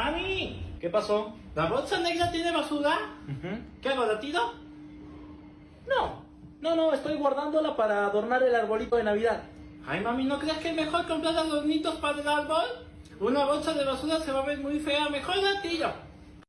Mami, ¿Qué pasó? ¿la bolsa negra tiene basura? ¿Qué hago, la tiro? No, no, no, estoy guardándola para adornar el arbolito de Navidad. Ay, mami, ¿no crees que es mejor comprar adornitos para el árbol? Una bolsa de basura se va a ver muy fea, mejor la tiro.